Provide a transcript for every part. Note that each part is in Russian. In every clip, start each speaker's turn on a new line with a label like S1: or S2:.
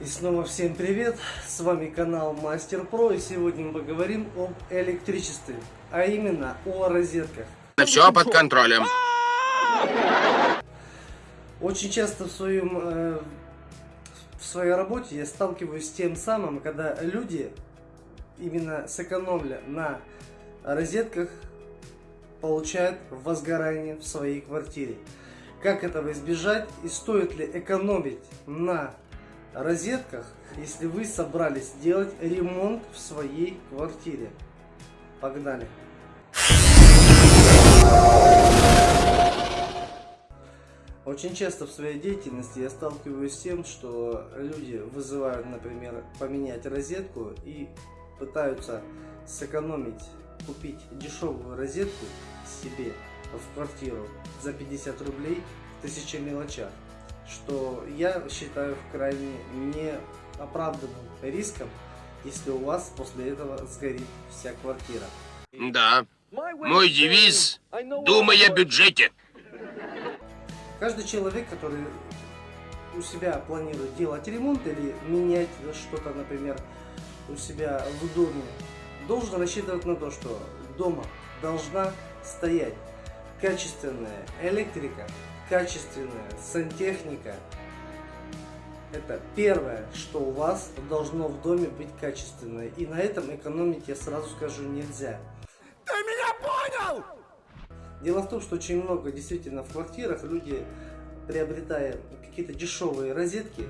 S1: И снова всем привет, с вами канал Мастер Про, и сегодня мы поговорим об электричестве, а именно о розетках.
S2: Все под контролем.
S1: Очень часто в, своем, э, в своей работе я сталкиваюсь с тем самым, когда люди, именно сэкономля на розетках, получают возгорание в своей квартире. Как этого избежать и стоит ли экономить на розетках, если вы собрались делать ремонт в своей квартире. Погнали! Очень часто в своей деятельности я сталкиваюсь с тем, что люди вызывают, например, поменять розетку и пытаются сэкономить, купить дешевую розетку себе в квартиру за 50 рублей в тысяча мелочах что я считаю крайне неоправданным риском, если у вас после этого сгорит вся квартира.
S2: Да. Мой девиз – думай о бюджете.
S1: Каждый человек, который у себя планирует делать ремонт или менять что-то, например, у себя в доме, должен рассчитывать на то, что дома должна стоять качественная электрика, качественная сантехника. Это первое, что у вас должно в доме быть качественное. И на этом экономить, я сразу скажу, нельзя.
S2: Ты меня понял?
S1: Дело в том, что очень много действительно в квартирах люди, приобретая какие-то дешевые розетки,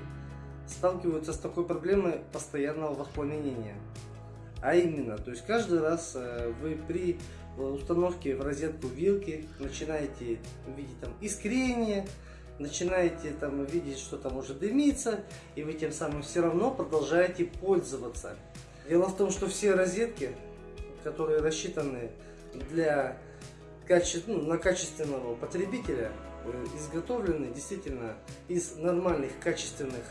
S1: сталкиваются с такой проблемой постоянного воспламенения. А именно, то есть каждый раз э, вы при установке в розетку вилки начинаете видеть там искрение, начинаете там видеть, что там уже дымится, и вы тем самым все равно продолжаете пользоваться. Дело в том, что все розетки, которые рассчитаны для каче... ну, на качественного потребителя, э, изготовлены действительно из нормальных качественных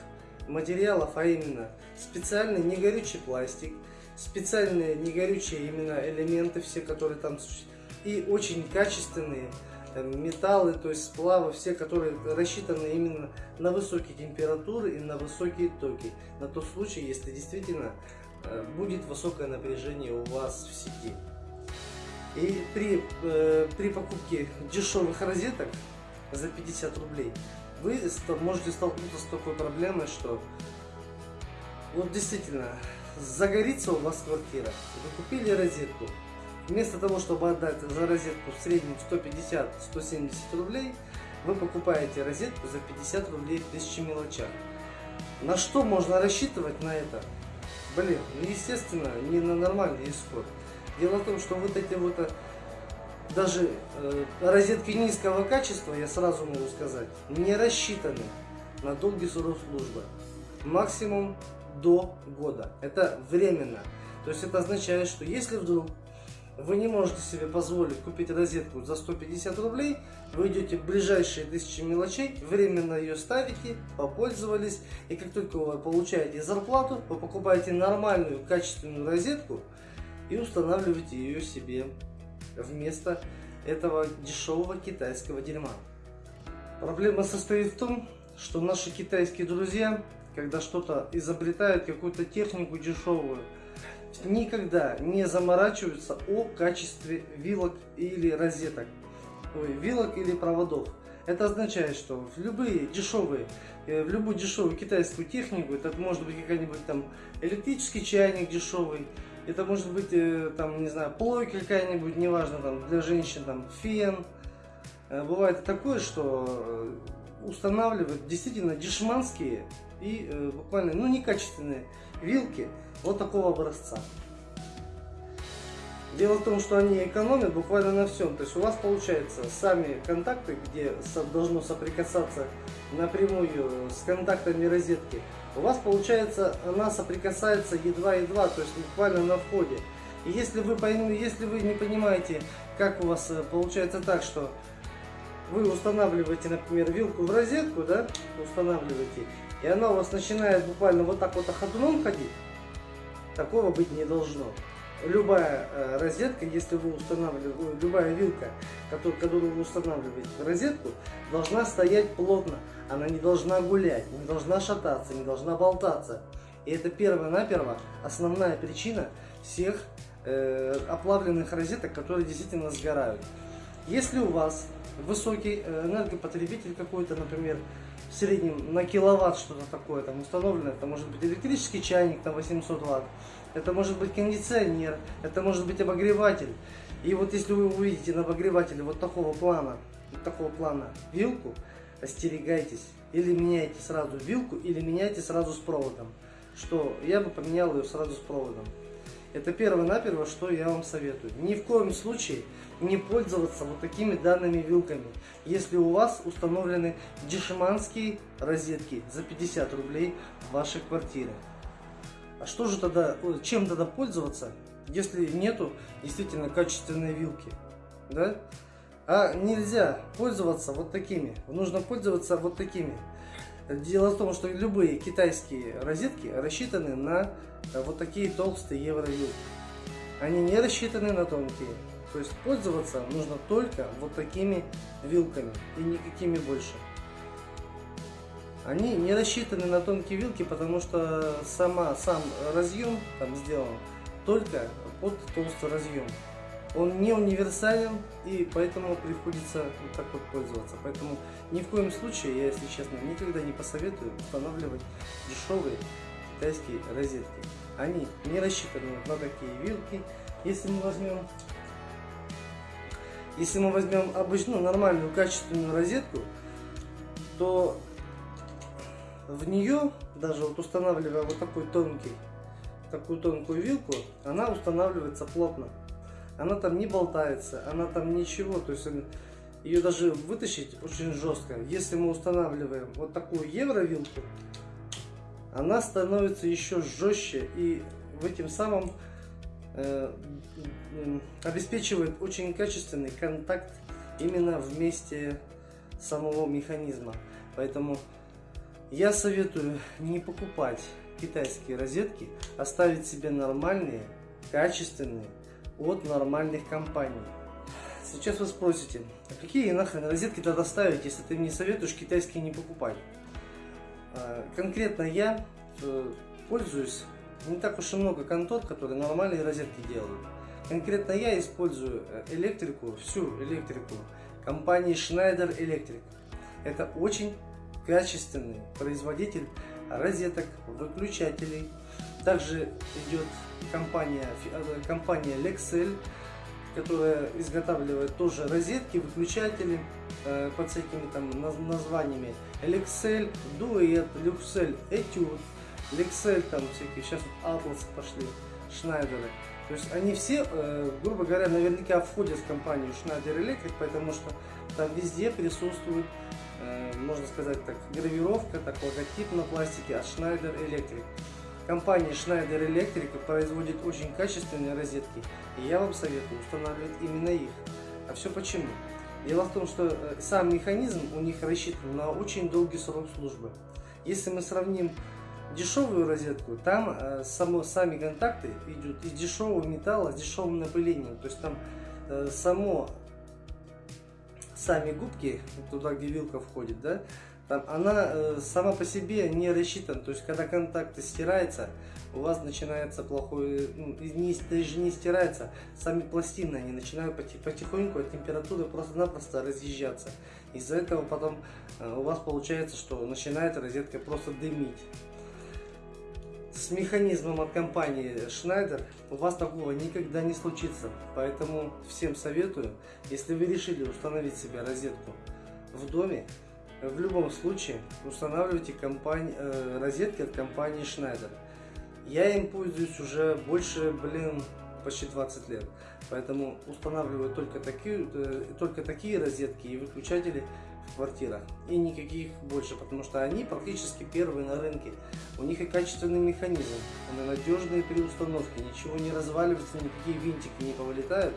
S1: материалов, а именно специальный негорючий пластик, специальные негорючие именно элементы, все, которые там существуют, и очень качественные там, металлы, то есть сплавы, все, которые рассчитаны именно на высокие температуры и на высокие токи, на тот случай, если действительно э, будет высокое напряжение у вас в сети. И при, э, при покупке дешевых розеток за 50 рублей вы можете столкнуться с такой проблемой, что вот действительно загорится у вас квартира, вы купили розетку, вместо того, чтобы отдать за розетку в среднем 150-170 рублей, вы покупаете розетку за 50 рублей в тысячи мелочах. На что можно рассчитывать на это? Блин, ну естественно, не на нормальный исход. Дело в том, что вот эти вот э, даже э, розетки низкого качества, я сразу могу сказать, не рассчитаны на долгий срок службы. Максимум до года. Это временно. То есть это означает, что если вдруг вы не можете себе позволить купить розетку за 150 рублей, вы идете в ближайшие тысячи мелочей, временно ее ставите, попользовались, и как только вы получаете зарплату, вы покупаете нормальную качественную розетку и устанавливаете ее себе вместо этого дешевого китайского дерьма. Проблема состоит в том, что наши китайские друзья когда что-то изобретают, какую-то технику дешевую, никогда не заморачиваются о качестве вилок или розеток, ой, вилок или проводов. Это означает, что в любые дешевые, э, в любую дешевую китайскую технику, это может быть какой-нибудь там электрический чайник дешевый, это может быть э, там, не знаю, плойка какая-нибудь, неважно, там для женщин там фен. Э, бывает такое, что устанавливают действительно дешманские и э, буквально, ну, некачественные вилки вот такого образца. Дело в том, что они экономят буквально на всем. То есть у вас получается сами контакты, где должно соприкасаться напрямую с контактами розетки, у вас получается она соприкасается едва-едва, то есть буквально на входе. И если вы, если вы не понимаете, как у вас э, получается так, что вы устанавливаете, например, вилку в розетку, да, устанавливаете, и она у вас начинает буквально вот так вот ходуном ходить, такого быть не должно. Любая э, розетка, если вы устанавливаете, любая вилка, которую, которую вы устанавливаете в розетку, должна стоять плотно. Она не должна гулять, не должна шататься, не должна болтаться. И это первая-наперво основная причина всех э, оплавленных розеток, которые действительно сгорают. Если у вас высокий э, энергопотребитель какой-то, например, в среднем на киловатт что-то такое там установлено, это может быть электрический чайник на 800 ватт, это может быть кондиционер, это может быть обогреватель. И вот если вы увидите на обогревателе вот такого плана, вот такого плана вилку, остерегайтесь. Или меняйте сразу вилку, или меняйте сразу с проводом. Что я бы поменял ее сразу с проводом. Это первое-наперво, что я вам советую. Ни в коем случае не пользоваться вот такими данными вилками, если у вас установлены дешманские розетки за 50 рублей в вашей квартире. А что же тогда, чем тогда пользоваться, если нету действительно качественной вилки? Да? А нельзя пользоваться вот такими. Нужно пользоваться вот такими. Дело в том, что любые китайские розетки рассчитаны на э, вот такие толстые евровилки. Они не рассчитаны на тонкие. То есть пользоваться нужно только вот такими вилками и никакими больше. Они не рассчитаны на тонкие вилки, потому что сама, сам разъем там сделан только под толстый разъем. Он не универсален и поэтому приходится вот так вот пользоваться. Поэтому ни в коем случае, я если честно, никогда не посоветую устанавливать дешевые китайские розетки. Они не рассчитаны на такие вилки. Если мы возьмем если мы возьмем обычную, нормальную, качественную розетку, то в нее, даже вот устанавливая вот такой тонкий, такую тонкую вилку, она устанавливается плотно. Она там не болтается, она там ничего, то есть ее даже вытащить очень жестко. Если мы устанавливаем вот такую евровилку, она становится еще жестче и в этим самым Э, обеспечивает очень качественный контакт именно в месте самого механизма. Поэтому я советую не покупать китайские розетки, оставить себе нормальные, качественные от нормальных компаний. Сейчас вы спросите, а какие нахрен розетки тогда ставить, если ты мне советуешь китайские не покупать? А, конкретно я э, пользуюсь не так уж и много контор, которые нормальные розетки делают. Конкретно я использую э, электрику, всю электрику компании Schneider Electric. Это очень качественный производитель розеток, выключателей. Также идет компания, э, компания Lexel, которая изготавливает тоже розетки, выключатели э, под всякими там названиями. Lexel, Duet, Luxel, Etude. Lexel там всякие, сейчас вот Atlas пошли, Шнайдеры. То есть они все, э, грубо говоря, наверняка входят в компанию Schneider Electric, потому что там везде присутствует, э, можно сказать так, гравировка, так логотип на пластике от Schneider Electric. Компания Schneider Electric производит очень качественные розетки, и я вам советую устанавливать именно их. А все почему? Дело в том, что э, сам механизм у них рассчитан на очень долгий срок службы. Если мы сравним дешевую розетку, там э, само, сами контакты идут из дешевого металла с дешевым напылением. То есть там э, само, сами губки, туда где вилка входит, да, там она э, сама по себе не рассчитана. То есть когда контакты стираются, у вас начинается плохой, ну, даже не стирается, сами пластины, они начинают потихоньку от температуры просто-напросто разъезжаться. Из-за этого потом э, у вас получается, что начинает розетка просто дымить с механизмом от компании Schneider у вас такого никогда не случится. Поэтому всем советую, если вы решили установить себе розетку в доме, в любом случае устанавливайте компании, э, розетки от компании Schneider. Я им пользуюсь уже больше, блин, почти 20 лет. Поэтому устанавливаю только такие, э, только такие розетки и выключатели квартирах. И никаких больше, потому что они практически первые на рынке. У них и качественный механизм, они надежные при установке, ничего не разваливается, никакие винтики не повылетают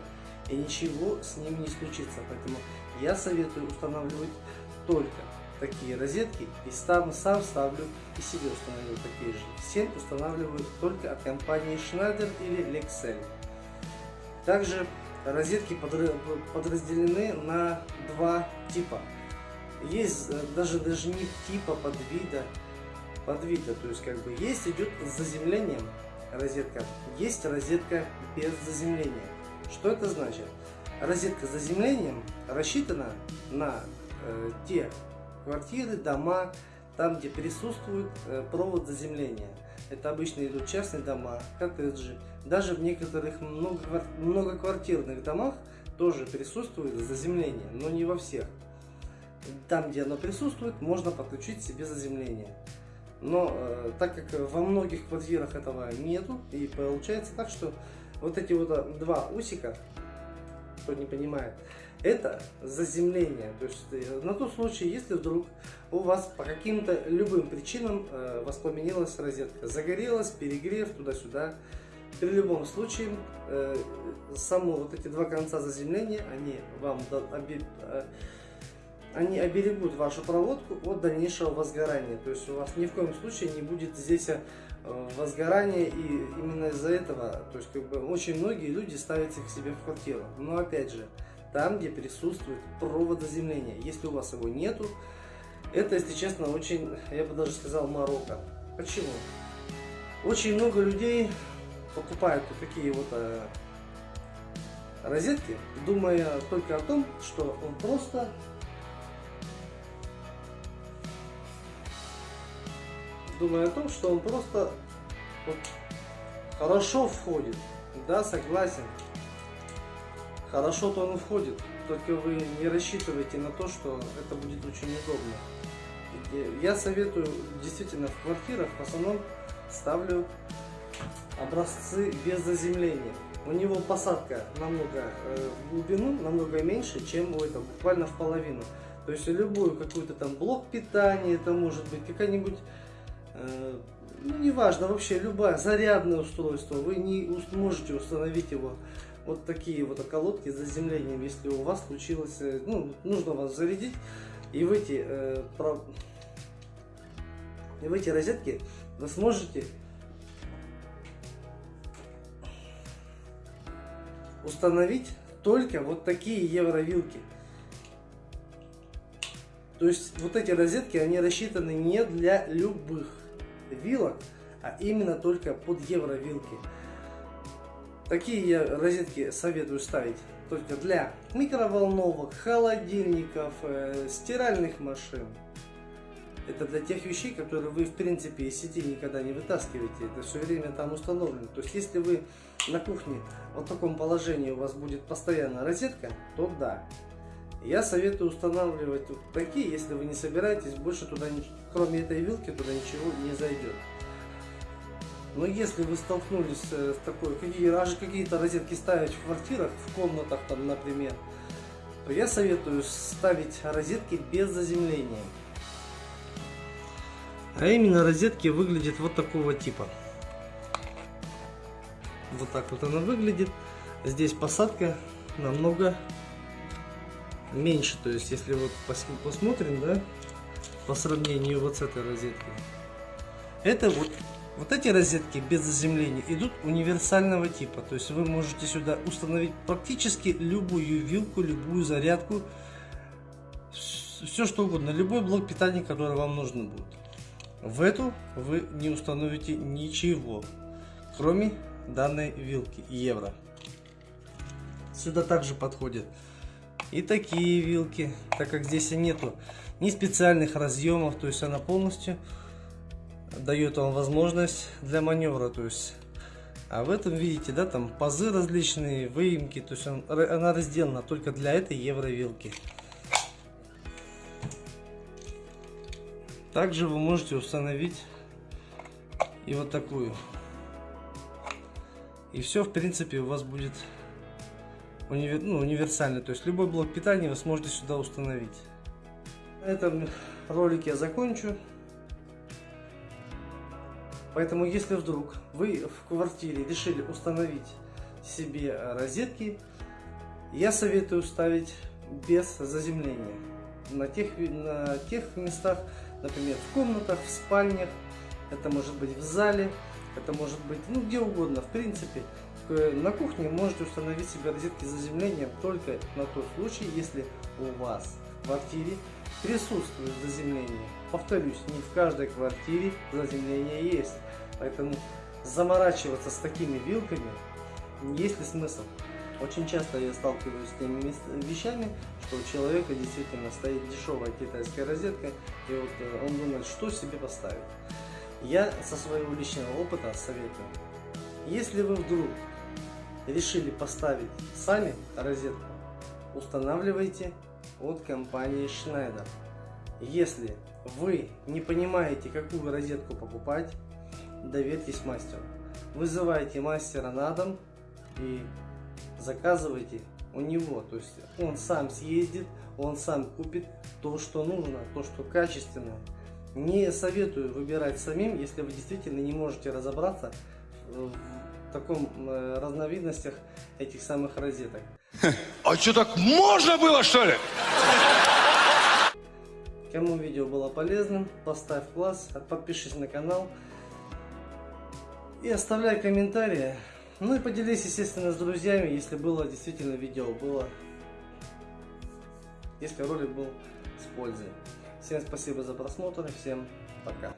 S1: и ничего с ними не случится. Поэтому я советую устанавливать только такие розетки и сам, сам ставлю и себе установил такие же. Всем устанавливаю только от компании Schneider или Lexel. Также розетки подразделены на два типа. Есть э, даже, даже не типа подвида, подвида, то есть как бы есть идет с заземлением розетка, есть розетка без заземления. Что это значит? Розетка с заземлением рассчитана на э, те квартиры, дома, там где присутствует э, провод заземления. Это обычно идут частные дома, коттеджи. Даже в некоторых многоквартирных домах тоже присутствует заземление, но не во всех. Там, где оно присутствует, можно подключить себе заземление. Но э, так как во многих квартирах этого нету, и получается так, что вот эти вот э, два усика, кто не понимает, это заземление. То есть э, на тот случай, если вдруг у вас по каким-то любым причинам э, воспламенилась розетка, загорелась, перегрев туда-сюда, при любом случае, э, само вот эти два конца заземления, они вам э, они оберегут вашу проводку от дальнейшего возгорания. То есть у вас ни в коем случае не будет здесь э, возгорания и именно из-за этого, то есть как бы очень многие люди ставят их себе в квартиру. Но опять же, там где присутствует провод заземления, если у вас его нету, это, если честно, очень, я бы даже сказал, морока. Почему? Очень много людей покупают вот такие вот э, розетки, думая только о том, что он просто думая о том, что он просто вот, хорошо входит. Да, согласен. Хорошо-то он входит, только вы не рассчитывайте на то, что это будет очень удобно. Я советую действительно в квартирах в основном ставлю образцы без заземления. У него посадка намного э, глубину, намного меньше, чем у этого, буквально в половину. То есть любую какую-то там блок питания, это может быть какая-нибудь ну, неважно, вообще любое зарядное устройство, вы не можете установить его вот такие вот околотки с заземлением, если у вас случилось, э, ну, нужно вас зарядить, и в эти, э, про... и в эти розетки вы сможете установить только вот такие евровилки. То есть вот эти розетки, они рассчитаны не для любых вилок, а именно только под евровилки. Такие я розетки советую ставить только для микроволновок, холодильников, э, стиральных машин. Это для тех вещей, которые вы в принципе из сети никогда не вытаскиваете. Это все время там установлено. То есть если вы на кухне в таком положении у вас будет постоянно розетка, то да, я советую устанавливать такие, если вы не собираетесь, больше туда, кроме этой вилки, туда ничего не зайдет. Но если вы столкнулись э, с такой, какие, аж какие-то розетки ставить в квартирах, в комнатах там, например, то я советую ставить розетки без заземления. А именно розетки выглядят вот такого типа. Вот так вот она выглядит. Здесь посадка намного меньше. То есть, если вот посмотрим, да, по сравнению вот с этой розеткой. Это вот, вот эти розетки без заземления идут универсального типа. То есть, вы можете сюда установить практически любую вилку, любую зарядку, все что угодно, любой блок питания, который вам нужен будет. В эту вы не установите ничего, кроме данной вилки евро. Сюда также подходит и такие вилки, так как здесь нету ни специальных разъемов, то есть она полностью дает вам возможность для маневра, то есть а в этом видите, да, там пазы различные, выемки, то есть он, она разделана только для этой евровилки. Также вы можете установить и вот такую. И все, в принципе, у вас будет универ, ну, универсальный. То есть любой блок питания вы сможете сюда установить. На этом ролик я закончу. Поэтому, если вдруг вы в квартире решили установить себе розетки, я советую ставить без заземления. На тех, на тех местах, например, в комнатах, в спальнях, это может быть в зале, это может быть ну, где угодно. В принципе, на кухне можете установить себе розетки с заземлением только на тот случай, если у вас квартире присутствует заземление. Повторюсь, не в каждой квартире заземление есть. Поэтому заморачиваться с такими вилками есть ли смысл? Очень часто я сталкиваюсь с теми вещами, что у человека действительно стоит дешевая китайская розетка, и вот э, он думает, что себе поставить. Я со своего личного опыта советую, если вы вдруг решили поставить сами розетку, устанавливайте от компании Schneider. Если вы не понимаете, какую розетку покупать, доверьтесь мастеру. Вызывайте мастера на дом и заказывайте у него. То есть он сам съездит, он сам купит то, что нужно, то, что качественное. Не советую выбирать самим, если вы действительно не можете разобраться в таком э, разновидностях этих самых розеток.
S3: А что, так можно было, что ли?
S1: Кому видео было полезным, поставь класс, подпишись на канал и оставляй комментарии. Ну и поделись, естественно, с друзьями, если было действительно видео, было, если ролик был с пользой. Всем спасибо за просмотр, всем пока.